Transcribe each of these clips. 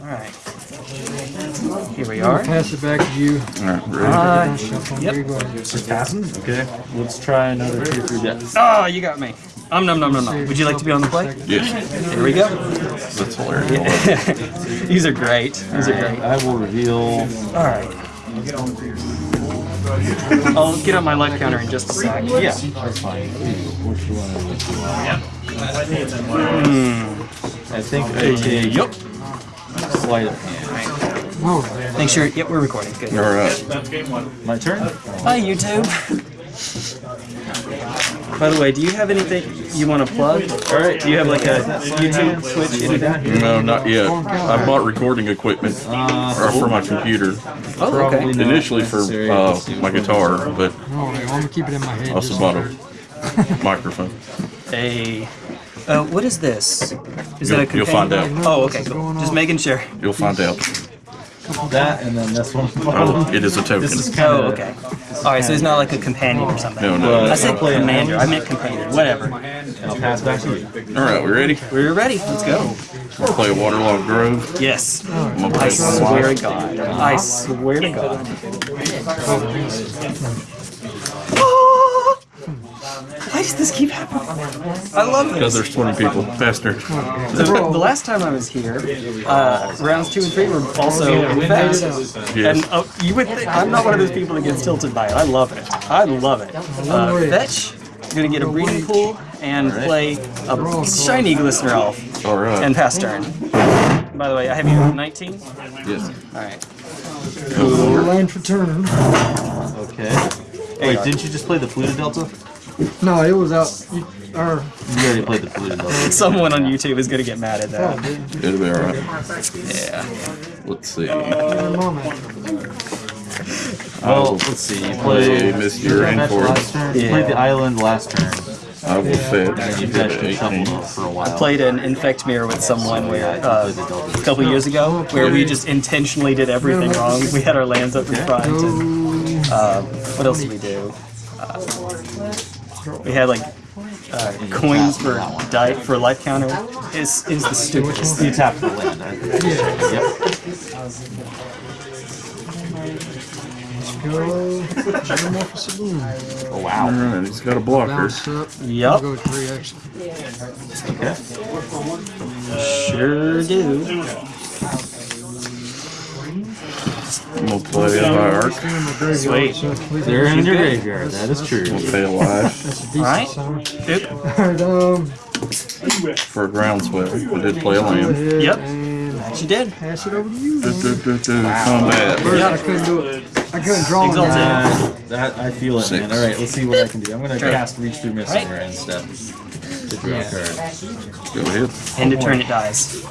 Alright. Here we are. Pass it back to you. Alright, ready? Uh, yep. Go passing? Okay, let's try another tier 3 death. Oh, you got me. Um, nom nom nom nom. Would you like to be on the play? Yes, Here we go. that's hilarious. These are great. These are great. I will reveal. Alright. I'll get on my life counter in just a sec. Yeah, that's fine. Which? I think I take Yup. Sleight of hand. Oh, Make sure. Yep, we're recording. Good. Alright. My turn? Hi, YouTube. By the way, do you have anything you want to plug? Alright. Do you have like a YouTube, Twitch, anything? No, not yet. I bought recording equipment uh, for my computer. Oh, okay. Initially for uh, my guitar, but I'm gonna keep it in my head. I also just bought a microphone. A. Uh, what is this? Is that a You'll- you'll companion? find out. Oh, okay. Cool. Just making sure. You'll find out. That and then this one. Oh, it is a token. This is kind Oh, okay. All right, so it's not like a companion or something. No, no. I said commander. I meant companion. Whatever. I'll pass back to you. All right, we ready? We're ready. Let's go. We'll play a Waterlogged Grove. Yes. I'm gonna I play one swear to God. I swear to God. Why does this keep happening? I love it. Because there's 20 people. Faster. The, the last time I was here, uh, rounds two and three were also in fast. Yes. And uh, you would think I'm not one of those people that gets tilted by it. I love it. I love it. Uh, fetch. Gonna get a breeding pool and play a shiny glistener elf All right. and pass turn. By the way, I have you at 19. yes. All right. Land for turn. Okay. Wait, didn't you just play the Polluted Delta? No, it was out. You, or, You already played the Polluted Delta. Someone on YouTube is gonna get mad at that. It'll be all right. Yeah. Let's see. uh. Well, let's see. You Play played Mr. you played Rainforest. last. You played the island last turn. I will fetch. And you Get fetched to and shuffled 18. up for a while. Played an infect mirror with someone where uh, a couple years ago, where we just intentionally did everything wrong. We had our lands up in front. And, uh, what else did we do? Uh, we had like uh, coins for die for life counter. Is is the stupidest. You tapped the land. Yep. Go. Metamorphosis Saloon. Oh, wow. right, he's got a blocker. Bounce up. Yup. Go three actually. Okay. Sure do. I'm gonna play a Hierarch. Sweet. They're in your graveyard. That is true. I'm gonna pay a life That's Alright. size. Alright, um, for a groundswell. I did play a land. Yep. She did. pass it over to you. Du- man. du- du- du, Combat. First, I couldn't do it. I couldn't draw on Exalted. that. Uh, that I feel it, man. All right, let's see what I can do. I'm gonna Sure. cast Reach Through Mists Right. instead. To draw a card. Go ahead. End of turn it dies.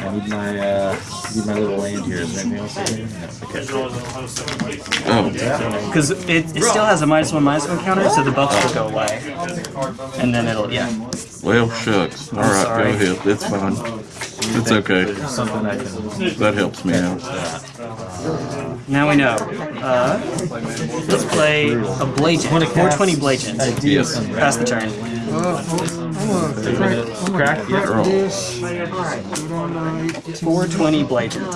I need my uh, need my little land here. Is there anything else? I can- no. Okay. Oh, Because it, it still has a minus one minus one counter, so the buffs will go away. And then it'll, yeah. well, shucks. All right, sorry. go ahead. It's fine. It's okay. Something I can. That helps me out. Now we know. Uh, let's play a Blagent. 420 Blagent. Yes. Pass the turn. Gonna crack, I'm Roll. this. Put it on uh, 18. 420 Blagent.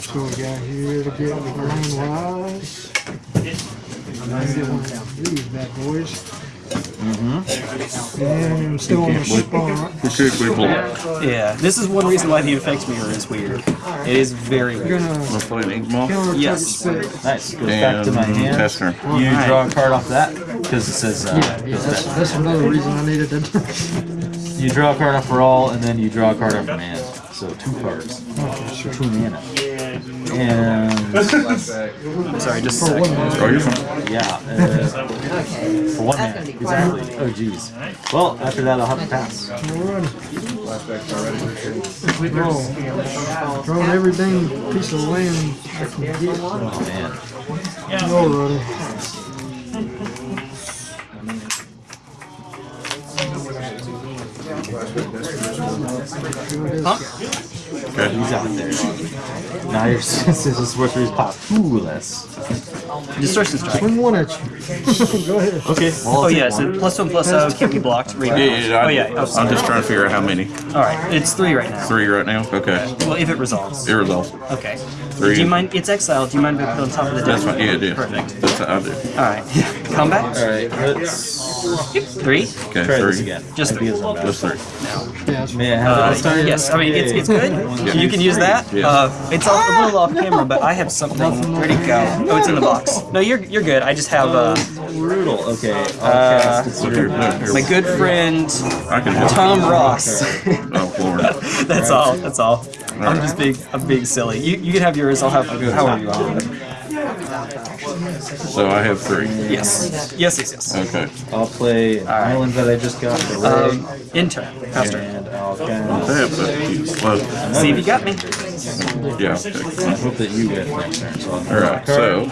So we got here to get the green wise. Let's get one of these bad. And still on the spawn. Particularly block. Yeah, this is one reason why the Infect Mirror is weird. It is very You're weird. gonna play an ink moth counter target Yes. Nice. Goes back to my hand. test turn. You Alright. draw a card off that because it says uh, Yeah, goes that's, that's another reason I needed to. You draw a card off for all, and then you draw a card off from hand. So two cards, Oh, sure. two mana. And Sorry, just a sec. Oh, you're fine. yeah, uh, for one mana. Exactly. Oh geez. Well, after that, I'll have to pass. Draw. Drawing every dang piece of land I can get. Oh man. Alrighty. Huh? Okay. He's out there. Now your senses is worth three pop. Ooh, less. Distortion strike. Swing one at you. Go ahead. Okay. Well, Oh take yeah, one. so plus one plus oh can't be blocked. Read Yeah, yeah, yeah, Oh I- yeah. Oh, I'm just trying to figure out how many. All right, it's three right now. Three right now? Okay. Well, if it resolves. It resolves. Okay. Three. Do you mind? It's exiled. Do you mind if I put it on top of the deck? That's fine. Yeah, it is. Perfect. That's how I do. All right. Combat. Alright, let's Three. Okay, try three. this again. Just three. Ideas on that. Just three. Yeah, that's May I have Uh, it this time? yes, I mean it's, it's good. You can use that. Yeah. Uh, it's a a little off camera, but I have something. Where'd it go? Oh, it's in the box. No, you're you're good. I just have uh, Brutal. Okay. I'll Uh, cast it. Look here, look here. my good friend I can. Tom Ross. Oh, Lord. That's all. That's all. I'm just being I'm being silly. You you can have yours. I'll have however you want. So I have three. Yes. Yes. Yes. Yes. Okay. I'll play an right. island that I just got for Ray. Um, intern. Faster. and I'll I cast. have that. Well, See if you got me. yeah. okay. I hope that you get next turn. So All right. So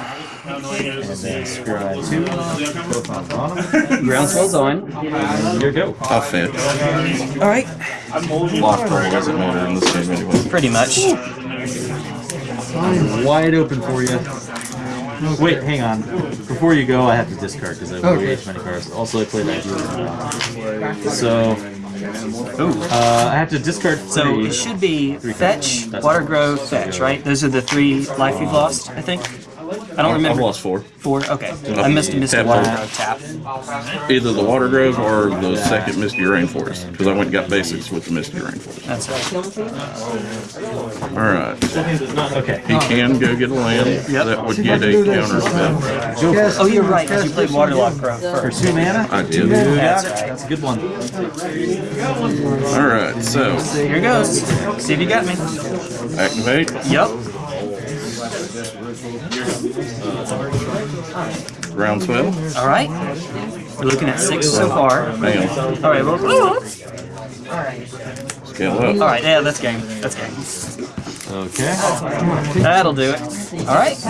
and then scribe two. Put on bottom. Groundswell's on. And here you go. I'll fetch. All right. Lock roll doesn't matter in this game anyway. Pretty much. Wide open for you. Wait, hang on. Before you go, I have to discard because I have way too many cards. Also, I played ideas. So, uh, I have to discard So three. it should be fetch, water grow, fetch, right? Those are the three life you've lost, I think. I don't I've remember. lost four. Four. Okay. I missed missed a Tap water one. grow tap. Either the Water Grove or the second Misty Rainforest. Because I went and got basics with the Misty Rainforest. That's right. Alright. Okay. He can go get a land. Yep. That would get a do counter spell. Oh, you're right. right. 'cause You played this Waterlock again. Grow For first. two mana? I did. You That's right. That's a good one. Alright, so Here goes. See if you got me. activate. Yep. Groundswell. All right. We're looking at six so far. Bam. All right. Well. Scale up. right. Yeah, that's game. That's game. Okay. That'll do it. All right. You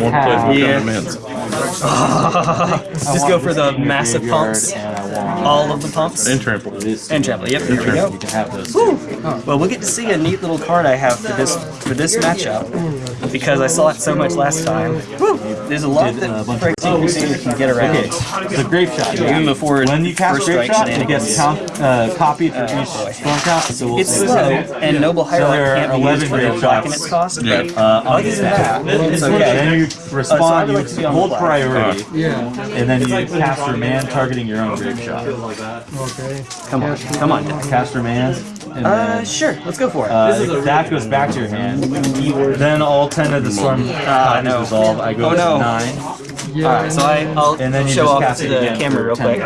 One place Yeah. become immense. Just go for the massive pumps. And I want All of the pumps. And trample. And trample. Yep. Here we go. You can have those. Two. Well, we'll get to see a neat little card I have for this for this matchup because I saw it so much last time. Woo! There's a lot Did, uh, a that bunch Craig of- can get around. Okay, the grape shot. Even before when you cast first grape strike shot, it gets count, uh, copied for each storm count. So we'll It's say slow, and Noble there Hierarch are can't be 11 used for grape the shots. its cost. Yeah. Uh, Other than that, it's okay. Then you Uh, so respond, like you hold priority, Yeah. and then you cast your man targeting your own grape shot. Okay. Come on, come on. Cast your man, and Uh, then sure, let's go for it. uh, that goes back to your hand. Then all 10 of the storm copies no. resolve. I go Oh, to no. 9. Yeah. All right, so I, I'll And then you show off to the camera real quick.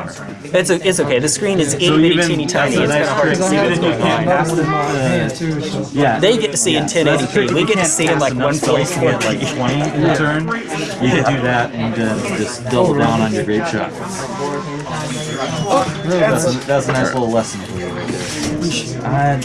It's a, it's okay. The screen is itty So bitty teeny tiny. that's a It's kind of hard to see Even what's if going on. cast in my uh, hand too. So. Yeah. They get to see in 1080p. true. We get to see in like enough spells to get 144p. like 20 in a turn. You can do that and then just double down on your grape shot. That's a, that's a nice little lesson for you right. And,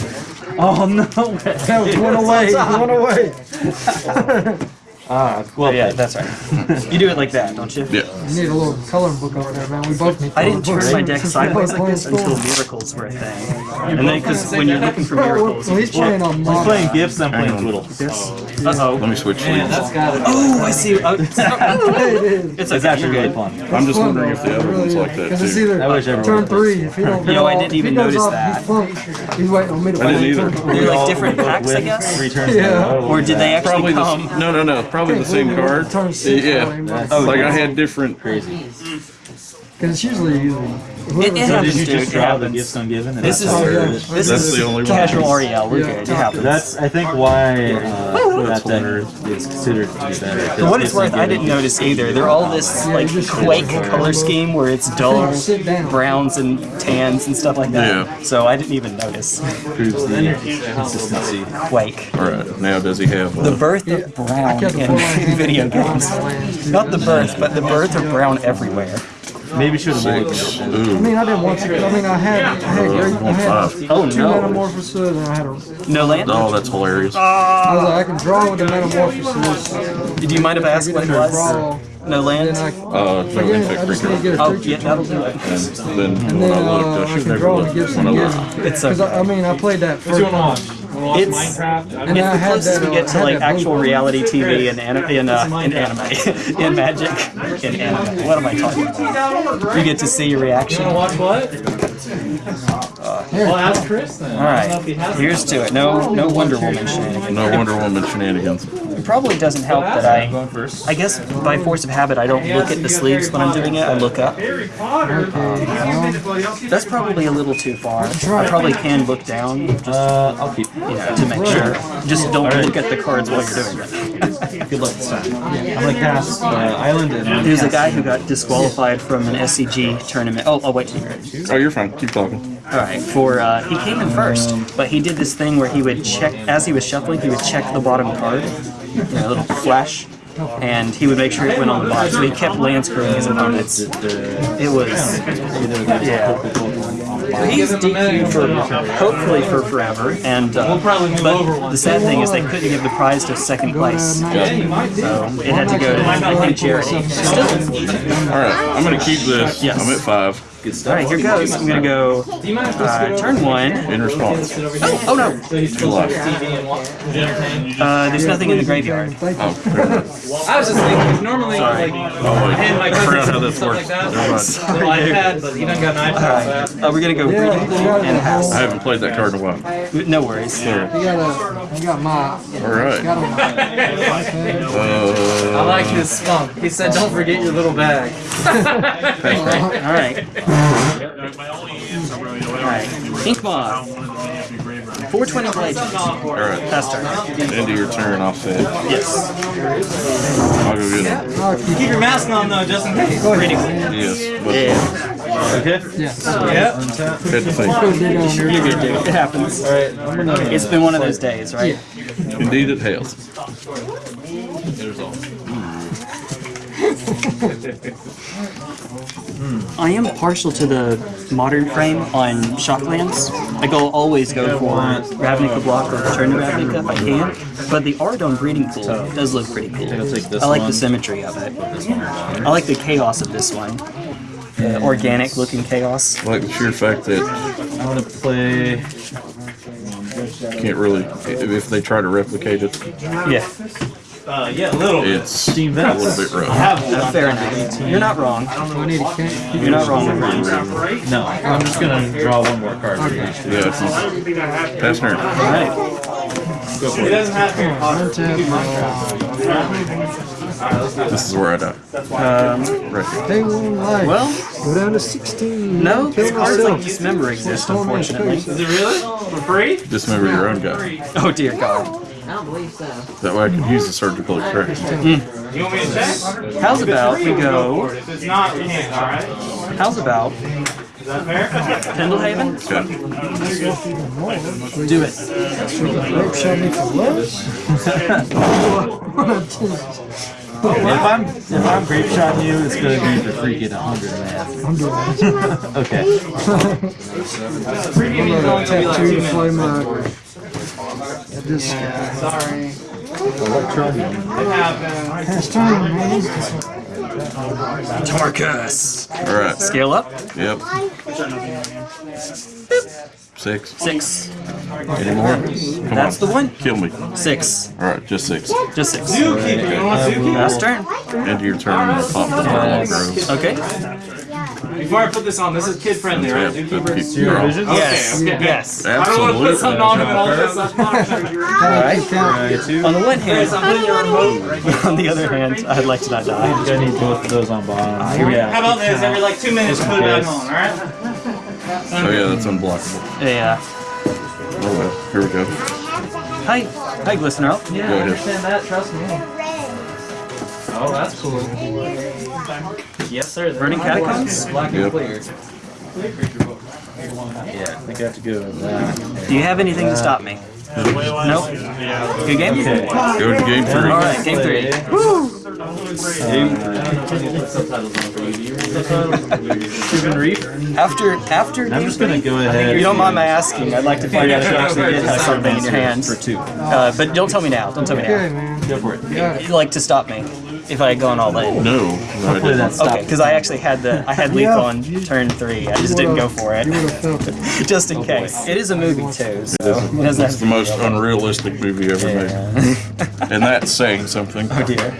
oh no! That was one away. One away. Ah, well, Yeah, played. that's right. You do it like that, don't you? Yeah. You need a little coloring book over there, man. We both need. I didn't coloring turn my deck sideways like this until miracles were a thing. And then, because when you're looking for miracles, Well, he's playing on He's modern. playing gifts. I'm playing Hang on. uh oh. Let me switch sleeves. Oh, I see. Oh, it's it is. it's It's okay, actually you're really fun. I'm just wondering if the It other one's is. like that 'Cause it's too. either I wish everyone turn three. If he don't You know, I didn't even notice that. He flunks. He's waiting on me to I didn't either. They're like different both packs, I guess? Three turns Yeah. in a row. Or did they actually Probably the come? no no no probably the same card. Yeah. on him. That's- Oh, Like I had different. Crazy. Because it's usually usually. It, it So did you just It draw the happens. gifts ungiven? and This is Oh, yeah. This That's is the only one. Casual Ariel. We're Yeah. good. It happens. That's I think why uh, that deck is considered to be better. For what it's worth, I didn't notice either. They're all this like Quake color scheme where it's dull browns and tans and stuff like that. Yeah. So I didn't even notice Proves the consistency. Quake. All right. Now does he have? The birth of brown in before my hand video games. Not the birth, but the birth of brown everywhere. Maybe should have mulliganed. I mean, I didn't want to. I mean, I had, I had, great, I had Five. Oh two no. Manamorphoses, and I had a. No land? Oh, that's hilarious. I was like, I can draw with the Manamorphose. Do you mind if I ask what it was? draw. No land? Then I, Uh, no I, get, insect I just need to creature. Oh, creature. yeah, that'll do it. And then And when then I uh, looked, I I should can never draw look give when some I give. looked. It's Because okay. I, I mean, I played that first. watch? Wanna It's- Minecraft? I And It's I the had closest we uh, get to like actual reality TV in, anim- in, uh, in anime, in Magic, in anime. What am I talking about? You get to see your reaction. wanna watch what? Well, ask Chris then. All right, He here's to it. No, no Wonder Woman shenanigans. No Wonder Woman shenanigans. It probably doesn't help that I, I guess by force of habit, I don't look at the sleeves when I'm doing it. I look up. That's probably a little too far. I probably can look down, just Uh, I'll keep. you know, to make sure. Just don't look at the cards while you're doing it. Good luck this time. I'm gonna cast uh, Island and There's a guy who got disqualified from an SCG tournament. Oh, I'll wait till you're ready. Oh, you're fine. Keep talking. All right, for uh, he came in first, but he did this thing where he would check as he was shuffling, he would check the bottom card, you know, a little flash, and he would make sure it went on the bottom. So he kept land screwing his opponents. It was yeah. He's DQ for hopefully for forever, and uh, but the sad thing is they couldn't give the prize to second place, so it had to go to I think charity. All right, I'm gonna keep this. Yes. I'm at five. All right, here goes. I'm gonna go uh, turn one. In response. Oh no, July. uh, there's nothing in the graveyard. Oh. I was just thinking, normally, like, Oh, and my I cousin forgot how this stuff works. like that. Never mind. Little iPad, but he doesn't got an iPad. so- Uh, we're gonna go Yeah, reading you pool got and pass. I haven't played that card in a while. No worries. You got a, got my, All right. got a, Uh, I like his spunk. He said, "Don't forget your little bag." All right. All right. Ink Moth. 420 blades. all right. Pass turn. End of your turn. I'll say. Yes. I'll go get it. Keep Keep your mask on though, just in case. Reading. Yes. Yeah. Okay. Yeah. Yep. had to think. Go dig on your You're good, dude. It happens. All right. It's been one of those days, right? Indeed, it has. Hmm. I am partial to the modern frame on Shocklands. Like I'll always go for Ravnica block or Return to Ravnica if I can. But the art on Breeding Pool does look pretty cool. I'll take this I like the symmetry of it. This one right I like the chaos of this one. The organic looking chaos. I like the sheer fact that I'm gonna play. you can't really, if they try to replicate it, Yeah, Uh, yeah, a little bit. it's Steam a little bit rough. uh, fair enough. You're not wrong. I need a can. You're not wrong. All No, I'm just gonna draw one more card for each. Yeah, it's pass turn. right. He doesn't have Harry Potter. This is where I die. Um, Right here. Pay one life. well, Go down to 16. no, this cards like myself. Dismember exist, Storm unfortunately. Is it really? For free? Dismember your own guy. Oh dear God. I don't believe so. That way I can use the surgical extraction. You want me to check? How's about we go? If it's not, you can't, alright? How's about Is that fair? Pendelhaven? Okay. Do it. Oh, Rape shot If I'm if I'm grape shotting you, it's gonna be for freaking hundred man. I'm doing it. Okay. Preview means only gonna be like two Tattoo minutes. flame my. This guy. Sorry. Electronic. It happened. Pass turn, man. Tarkus. All right. Scale up. Yep. Six. Six. Any more? Come That's the one. Kill me. Six. All right, just six. Just six. Zookeeper. You want Last turn. End your turn. Pop the Harlow Groves. Okay. Before I put this on, this is kid friendly, right? Zookeeper? keep- you're on. Yes. Okay, okay. Yes. I don't want to put something on him and all Absolutely. this. All right. On the one hand, I'm putting your remote. on the other hand, I'd like to not die. I need both of those on bottom. Yeah. How about this? Every like two minutes, put it back on, alright? Oh yeah, that's unblockable. Yeah. Oh well. Here we go. Hi. Hi, Glistener. Yeah, Go I ahead. understand that. Trust me. Oh, that's cool. Yes, sir. Burning Catacombs? Black and Yep. clear. Yeah, I think I have to go with that. Do you have anything to stop me? Nope. Good game? Okay. Go to game three. All right, game three. Cuban Reef. After after I'm just gonna go ahead. you don't mind my asking, I'd like to find out if you actually did have something in your hand. for two. Uh, but don't tell me now. Don't tell me Okay, now. man. Go for it. Got it. You like to stop me. If I had gone all in. No, no, Hopefully didn't. that's Okay, because I actually had the I had leap on turn three. I just didn't go for it, You would have felt it. just in oh, case. It is a movie too, so it It's to the most unrealistic movie ever made, and that's saying something. oh dear.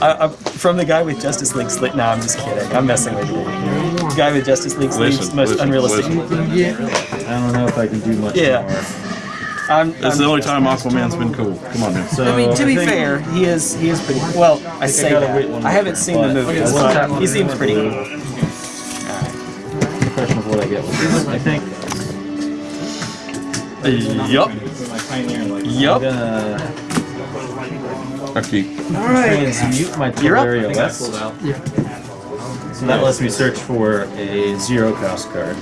I, I, from the guy with Justice League sleeves. No, I'm just kidding. I'm messing with you. The Guy with Justice League sleeves, Listen, most listen, unrealistic. listen. Yeah. I don't know if I can do much Yeah. more. I'm, That's I'm- the only time Aquaman's been cool. Come on now. So I mean, to be fair, he is he is pretty. Well, I say gotta that. I haven't turn, seen the movie. movies, I will but tap he seems pretty cool. The question of what I get with this. I think Yup. I'm Yup. gonna Okay. transmute my You're up. Tolaria West. So that lets me search for a zero cost card.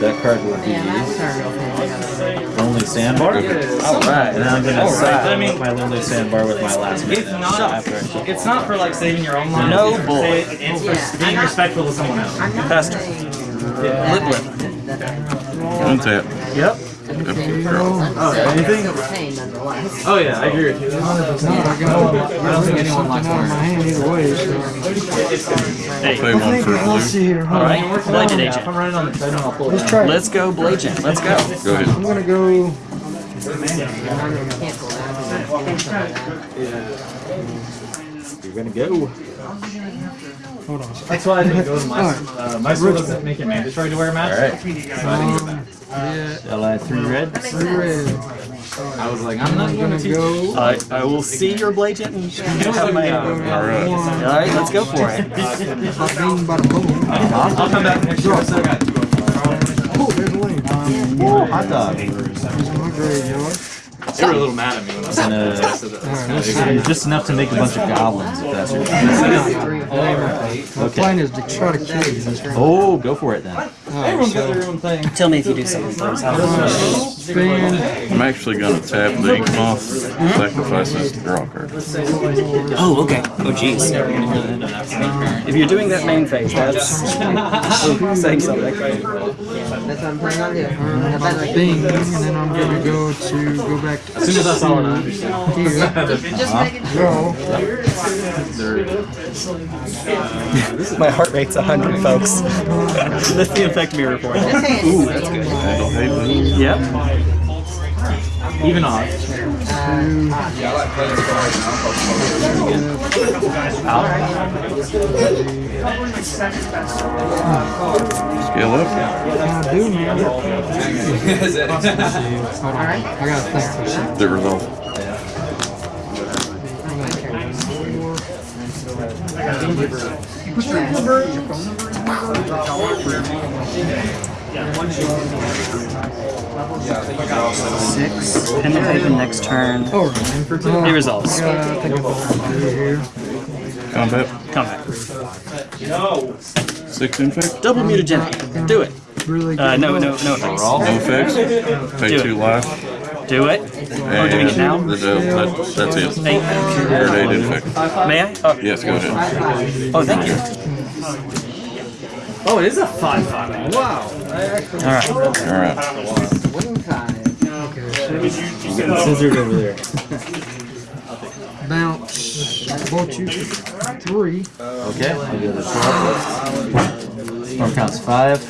That card will be Yeah, that's. Lonely Sandbar. Alright. And I'm gonna Alright. I mean- my Lonely Sandbar with my last It's not. after It's not for like saving your own life. No It's bull. say- It's for being respectful to someone else. I'm not Faster. saying Lip lip. that- that- Untap. Yep. Empty draw. I'm saying anything? it's pain nonetheless. Oh yeah, I agree with you. I got I don't think anyone likes something my hand either way. So. Pay one for a see here. Hold. Alright. Blade Agent. I'm running on the treadmill. I'll pull Let's try. Let's go, Blagent. Let's go. Go ahead. I'm gonna go. You're gonna go. Hold on. That's why I didn't go to my Alright. uh, my school doesn't make it mandatory to wear a mask. Alright. Um, yeah, Shall I three red? three red. I was like, I'm not going gonna teach. go. I, I will see your Blagent and have my own. All right. All right, let's go for it. Bada bing, bada boom. I'll come back next year. I still got two. Oh, there's a lane. Hot dog. Here's my graveyard. They were a little mad at me when I said uh, Alright, just enough to make a bunch of goblins if that's your My plan is to try to kill you. Oh, go for it then. Everyone's got their own thing. Tell me if you do something first. How I'm actually gonna tap the ink moth, sacrifice this to draw a card. Oh, okay. Oh, jeez. If you're doing that main phase, that's saying something. Oh, that's what I'm planning on doing. I bet like Bing, and then I'm gonna go to go back to As soon as I saw it, I understood. here. just making Go. My heart rate's 100, folks. That's the effect me report. Ooh, that's good. Yep. Even off. Scale up. I do, man. Hold on. I gotta think for a second. The resolve. Six. And then take the next turn. Oh, man. He resolves. Uh, I think I'm gonna do here. Combat. Come back. Six infect. Double mutagenic. Do it. Really Uh, no, no, no effects. No effects. Pay Do two it. life. Do it. And doing it now? that- that- that's it. Eight. You're eight infect. May I? Oh, Yes, go ahead. oh thank you. Oh, it is a five five. Wow. All right. All right. Wing five. Scissored over there. Bounce. Bought you three. Okay, I'll go to twelve. Storm counts five.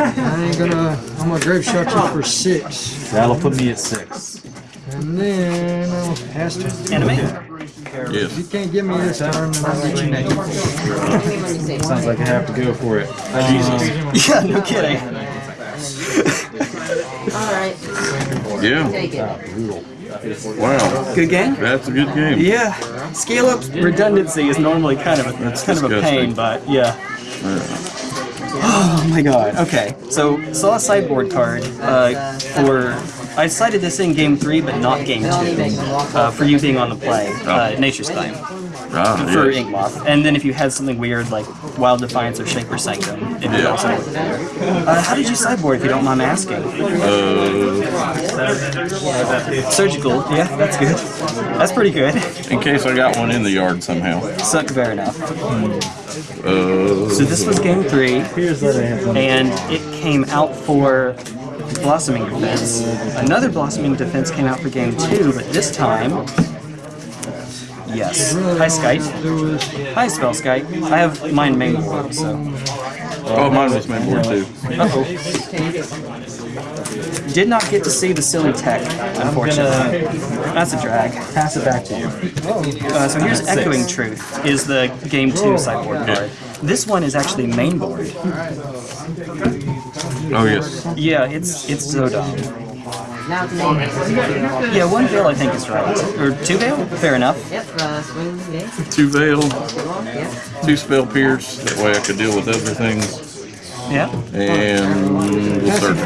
I ain't gonna. I'm gonna Grapeshot you for six. That'll put me at six. And then I'll has to. Anime. Yes. You can't give me this turn, then I'll get you next. Let. Sounds like I have to go for it. Jesus. Yeah, no kidding. Alright, Yeah. take it. Wow. Good game. That's a good game. Yeah. Scale up redundancy is normally kind of a, That's kind of a pain, but yeah. Oh my god. Okay. So saw a sideboard card uh, for. I decided this in game three, but not game two. Uh, for you being on the play, uh, Nature's Claim Ah, for yes. Inkmoth, and then if you had something weird like Wild Defiance or Shaper Sanctum, it would Yeah. also work there. Uh, how did you sideboard, if you don't mind asking? Uh, Surgical. Yeah, that's good. That's pretty good. in case I got one in the yard somehow. Suck, fair enough. Uh, So this was game three. Here's what I have. and it came out for Blossoming Defense. Another Blossoming Defense came out for game two, but this time Yes. Hi, Skype. Hi, Spell Skype. I have mine main board, so. Oh, mine was main board too. Uh-oh. Did not get to see the silly tech, unfortunately. That's a drag. Pass it back to you. Uh, so here's Echoing Truth, is the Game 2 sideboard card. This one is actually main board. Oh yes. Yeah, it's it's Zodom. Now it's me. Yeah, one veil I think is right. Or two veil? Fair enough. Yep, uh, swing. Two veil, two spell pierce. That way I could deal with other things. Yeah. And we'll start.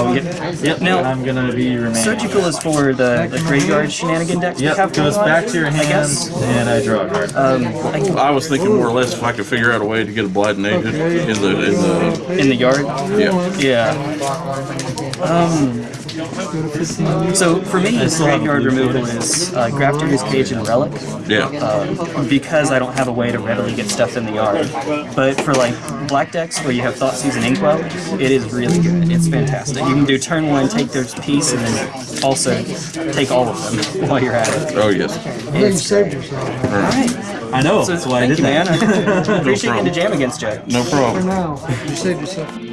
Oh, yep. Yep. Now, I'm gonna be remaining. Surgical is for the, the graveyard shenanigan decks we Yep, have goes back to your I hand, guess. and I draw a card. Um, I- I was thinking more or less if I could figure out a way to get a blighting agent in the in the in the yard. yeah. Yeah. Um. So for me, still graveyard removal is uh, Grafdigger's Cage and Relic. Yeah. um, because I don't have a way to readily get stuff in the yard. But for like black decks where you have Thoughtseize and Inkwell, it is really good. It's fantastic. You can do turn one, take their piece, and then also take all of them while you're at it. Oh yes. I you saved yourself. Alright. I know. So that's why I thank did you, man. that. I appreciate getting problem. to jam against Jay. No problem. For now, you saved yourself.